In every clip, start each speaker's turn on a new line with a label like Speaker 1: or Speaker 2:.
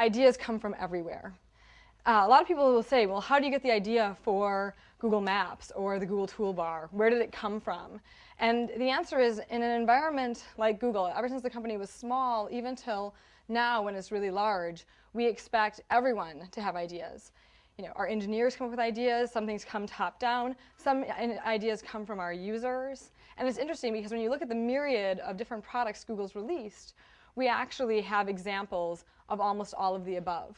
Speaker 1: ideas come from everywhere. Uh, a lot of people will say, well, how do you get the idea for Google Maps or the Google Toolbar? Where did it come from? And the answer is in an environment like Google, ever since the company was small, even till now when it's really large, we expect everyone to have ideas. You know, our engineers come up with ideas, some things come top down, some ideas come from our users. And it's interesting because when you look at the myriad of different products Google's released, we actually have examples of almost all of the above.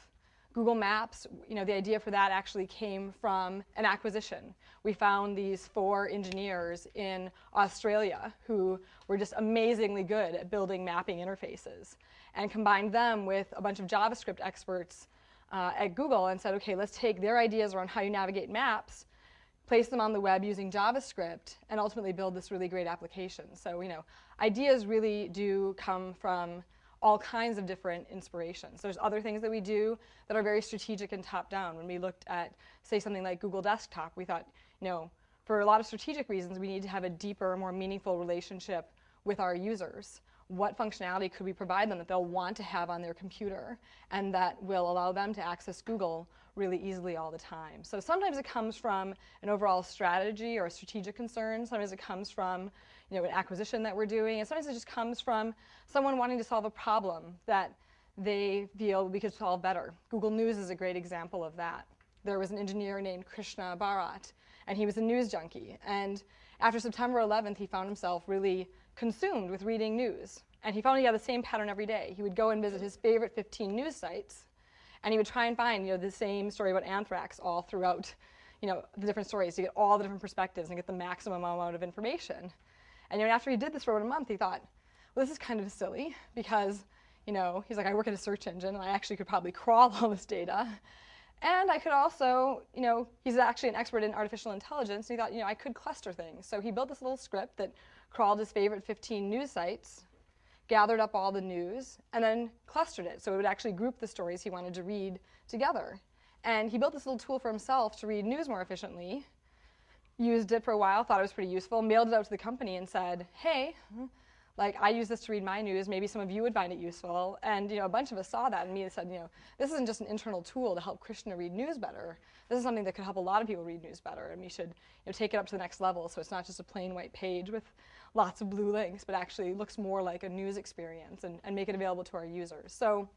Speaker 1: Google Maps, you know, the idea for that actually came from an acquisition. We found these four engineers in Australia who were just amazingly good at building mapping interfaces and combined them with a bunch of JavaScript experts uh, at Google and said, okay, let's take their ideas around how you navigate maps, place them on the web using JavaScript, and ultimately build this really great application. So, you know, ideas really do come from all kinds of different inspirations. There's other things that we do that are very strategic and top-down. When we looked at, say, something like Google Desktop, we thought, you know, for a lot of strategic reasons, we need to have a deeper, more meaningful relationship with our users. What functionality could we provide them that they'll want to have on their computer and that will allow them to access Google really easily all the time. So sometimes it comes from an overall strategy or a strategic concern. Sometimes it comes from you know, an acquisition that we're doing. And sometimes it just comes from someone wanting to solve a problem that they feel we could solve better. Google News is a great example of that. There was an engineer named Krishna Bharat, and he was a news junkie. And after September 11th, he found himself really consumed with reading news. And he found he had the same pattern every day. He would go and visit his favorite 15 news sites, and he would try and find, you know, the same story about anthrax all throughout, you know, the different stories to get all the different perspectives and get the maximum amount of information. And you know, after he did this for about a month, he thought, well, this is kind of silly because, you know, he's like, I work at a search engine and I actually could probably crawl all this data. And I could also, you know, he's actually an expert in artificial intelligence, and he thought, you know, I could cluster things. So he built this little script that crawled his favorite 15 news sites gathered up all the news, and then clustered it. So it would actually group the stories he wanted to read together. And he built this little tool for himself to read news more efficiently, used it for a while, thought it was pretty useful, mailed it out to the company and said, hey, like I use this to read my news, maybe some of you would find it useful. And you know, a bunch of us saw that and me said, you know, this isn't just an internal tool to help Krishna read news better. This is something that could help a lot of people read news better and we should you know, take it up to the next level so it's not just a plain white page with lots of blue links, but actually looks more like a news experience and, and make it available to our users. So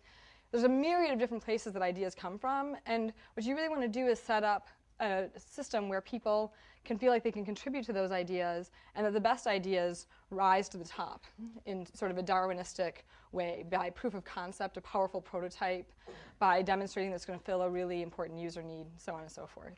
Speaker 1: there's a myriad of different places that ideas come from, and what you really want to do is set up a system where people can feel like they can contribute to those ideas and that the best ideas rise to the top in sort of a Darwinistic way by proof of concept, a powerful prototype, by demonstrating that it's going to fill a really important user need, so on and so forth.